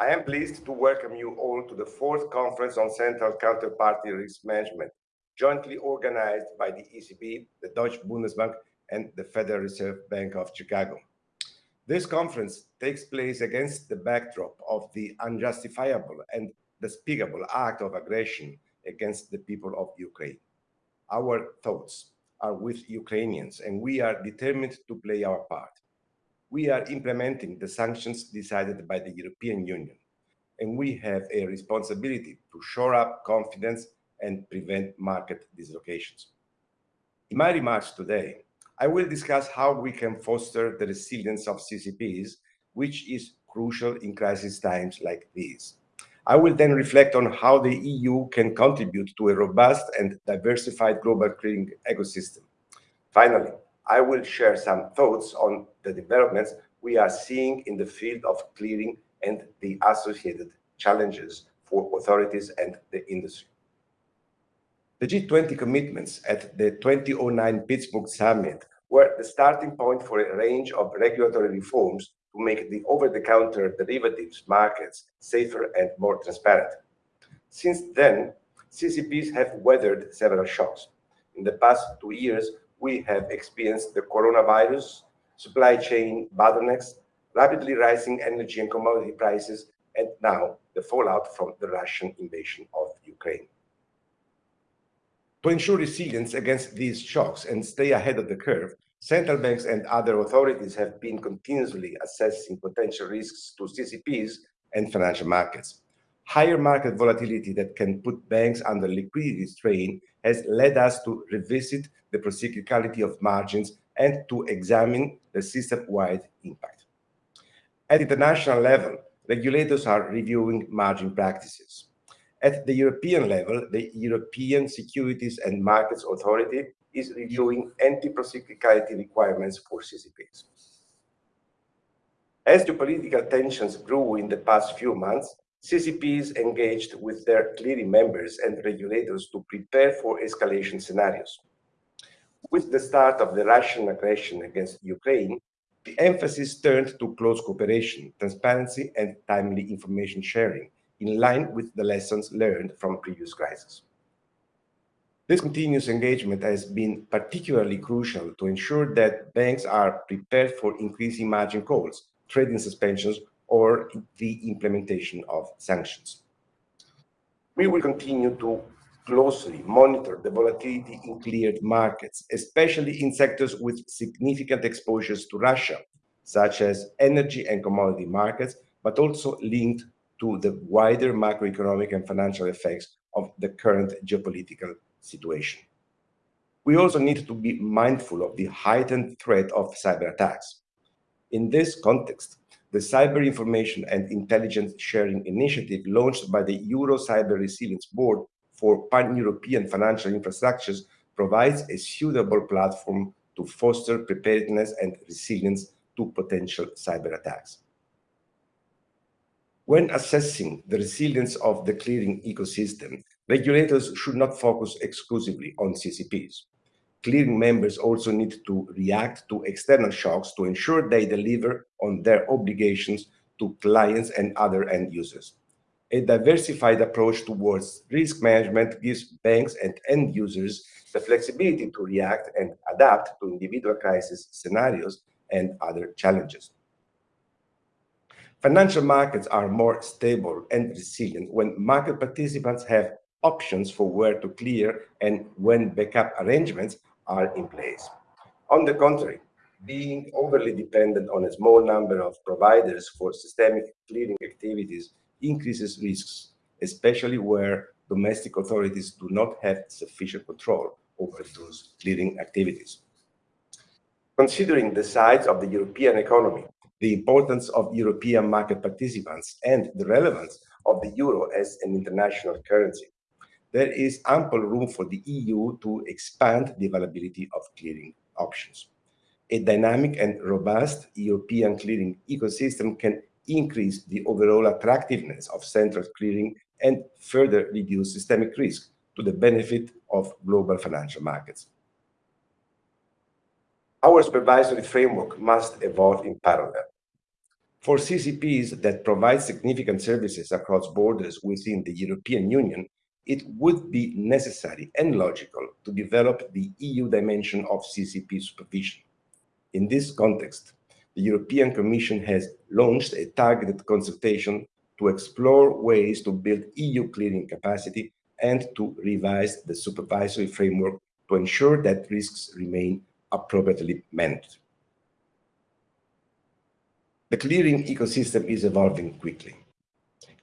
I am pleased to welcome you all to the fourth conference on central counterparty risk management, jointly organized by the ECB, the Deutsche Bundesbank, and the Federal Reserve Bank of Chicago. This conference takes place against the backdrop of the unjustifiable and despicable act of aggression against the people of Ukraine. Our thoughts are with Ukrainians, and we are determined to play our part. We are implementing the sanctions decided by the European Union, and we have a responsibility to shore up confidence and prevent market dislocations. In my remarks today, I will discuss how we can foster the resilience of CCPs, which is crucial in crisis times like these. I will then reflect on how the EU can contribute to a robust and diversified global clearing ecosystem. Finally, I will share some thoughts on the developments we are seeing in the field of clearing and the associated challenges for authorities and the industry. The G20 commitments at the 2009 Pittsburgh summit were the starting point for a range of regulatory reforms to make the over-the-counter derivatives markets safer and more transparent. Since then, CCPs have weathered several shocks. In the past two years, we have experienced the coronavirus, supply chain bottlenecks, rapidly rising energy and commodity prices, and now the fallout from the Russian invasion of Ukraine. To ensure resilience against these shocks and stay ahead of the curve, central banks and other authorities have been continuously assessing potential risks to CCPs and financial markets. Higher market volatility that can put banks under liquidity strain has led us to revisit the procyclicality of margins and to examine the system-wide impact. At international level, regulators are reviewing margin practices. At the European level, the European Securities and Markets Authority is reviewing anti-procyclicality requirements for CCPs. As geopolitical tensions grew in the past few months, CCPs engaged with their clearing members and regulators to prepare for escalation scenarios. With the start of the Russian aggression against Ukraine, the emphasis turned to close cooperation, transparency, and timely information sharing, in line with the lessons learned from previous crises. This continuous engagement has been particularly crucial to ensure that banks are prepared for increasing margin calls, trading suspensions, or the implementation of sanctions. We will continue to closely monitor the volatility in cleared markets, especially in sectors with significant exposures to Russia, such as energy and commodity markets, but also linked to the wider macroeconomic and financial effects of the current geopolitical situation. We also need to be mindful of the heightened threat of cyber attacks. In this context, the Cyber Information and Intelligence Sharing Initiative launched by the Euro Cyber Resilience Board for pan-European financial infrastructures provides a suitable platform to foster preparedness and resilience to potential cyber attacks. When assessing the resilience of the clearing ecosystem, regulators should not focus exclusively on CCPs. Clearing members also need to react to external shocks to ensure they deliver on their obligations to clients and other end users. A diversified approach towards risk management gives banks and end users the flexibility to react and adapt to individual crisis scenarios and other challenges. Financial markets are more stable and resilient when market participants have options for where to clear and when backup arrangements are in place. On the contrary, being overly dependent on a small number of providers for systemic clearing activities increases risks, especially where domestic authorities do not have sufficient control over those clearing activities. Considering the size of the European economy, the importance of European market participants, and the relevance of the euro as an international currency, there is ample room for the EU to expand the availability of clearing options. A dynamic and robust European clearing ecosystem can increase the overall attractiveness of central clearing and further reduce systemic risk to the benefit of global financial markets. Our supervisory framework must evolve in parallel. For CCPs that provide significant services across borders within the European Union, it would be necessary and logical to develop the EU dimension of CCP supervision. In this context, the European Commission has launched a targeted consultation to explore ways to build EU clearing capacity and to revise the supervisory framework to ensure that risks remain appropriately managed. The clearing ecosystem is evolving quickly.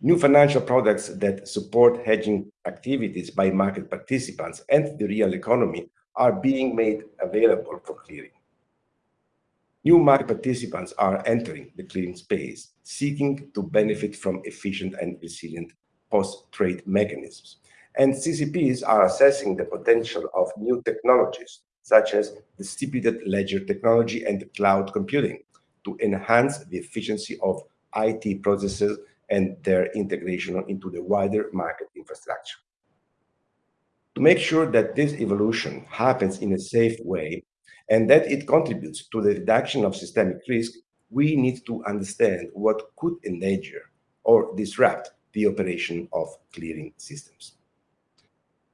New financial products that support hedging activities by market participants and the real economy are being made available for clearing. New market participants are entering the clearing space, seeking to benefit from efficient and resilient post-trade mechanisms. And CCPs are assessing the potential of new technologies, such as distributed ledger technology and cloud computing, to enhance the efficiency of IT processes and their integration into the wider market infrastructure. To make sure that this evolution happens in a safe way and that it contributes to the reduction of systemic risk, we need to understand what could endanger or disrupt the operation of clearing systems.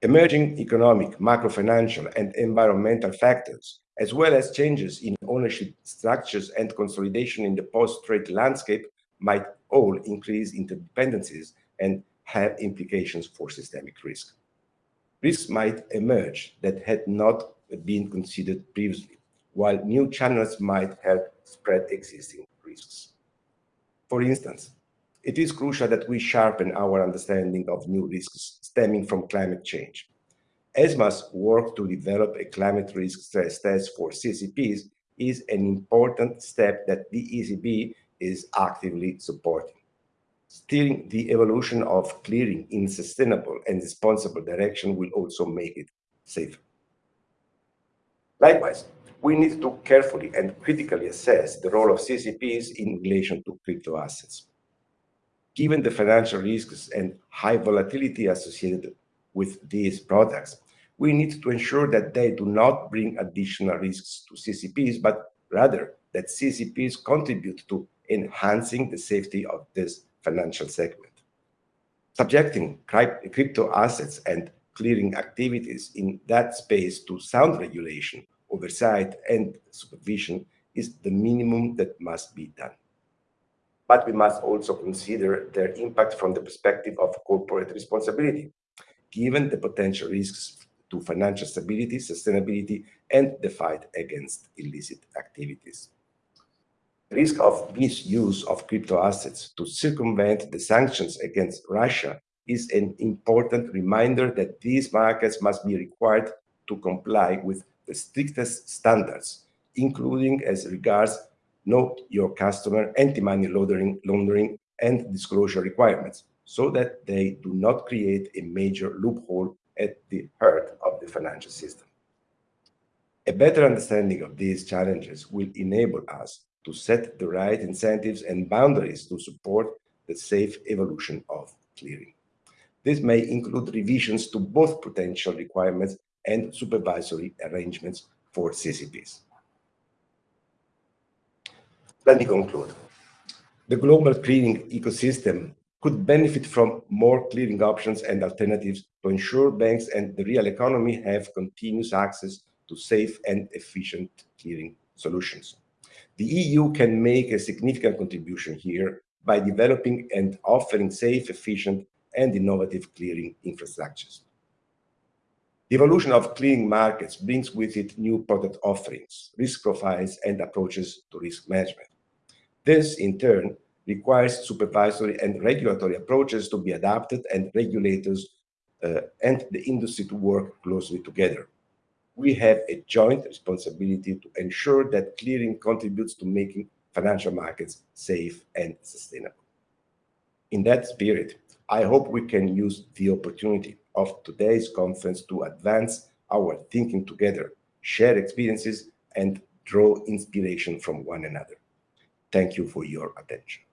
Emerging economic, macro-financial, and environmental factors, as well as changes in ownership structures and consolidation in the post-trade landscape, might all increase interdependencies and have implications for systemic risk. Risks might emerge that had not been considered previously, while new channels might help spread existing risks. For instance, it is crucial that we sharpen our understanding of new risks stemming from climate change. ESMA's work to develop a climate risk stress test for CCPs is an important step that the ECB is actively supporting. Steering the evolution of clearing in sustainable and responsible direction will also make it safer. Likewise, we need to carefully and critically assess the role of CCPs in relation to crypto assets. Given the financial risks and high volatility associated with these products, we need to ensure that they do not bring additional risks to CCPs, but rather that CCPs contribute to enhancing the safety of this financial segment. Subjecting crypto assets and clearing activities in that space to sound regulation, oversight, and supervision is the minimum that must be done. But we must also consider their impact from the perspective of corporate responsibility, given the potential risks to financial stability, sustainability, and the fight against illicit activities. The risk of misuse of crypto assets to circumvent the sanctions against Russia is an important reminder that these markets must be required to comply with the strictest standards, including as regards know your customer, anti-money laundering, laundering, and disclosure requirements, so that they do not create a major loophole at the heart of the financial system. A better understanding of these challenges will enable us to set the right incentives and boundaries to support the safe evolution of clearing. This may include revisions to both potential requirements and supervisory arrangements for CCPs. Let me conclude. The global clearing ecosystem could benefit from more clearing options and alternatives to ensure banks and the real economy have continuous access to safe and efficient clearing solutions. The EU can make a significant contribution here by developing and offering safe, efficient, and innovative clearing infrastructures. The evolution of clearing markets brings with it new product offerings, risk profiles, and approaches to risk management. This, in turn, requires supervisory and regulatory approaches to be adapted and regulators uh, and the industry to work closely together. We have a joint responsibility to ensure that clearing contributes to making financial markets safe and sustainable. In that spirit, I hope we can use the opportunity of today's conference to advance our thinking together, share experiences, and draw inspiration from one another. Thank you for your attention.